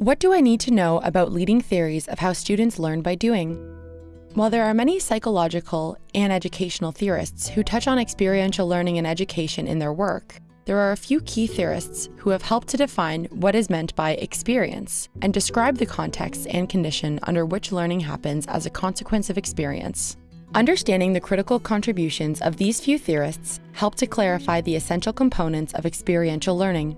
What do I need to know about leading theories of how students learn by doing? While there are many psychological and educational theorists who touch on experiential learning and education in their work, there are a few key theorists who have helped to define what is meant by experience and describe the context and condition under which learning happens as a consequence of experience. Understanding the critical contributions of these few theorists help to clarify the essential components of experiential learning.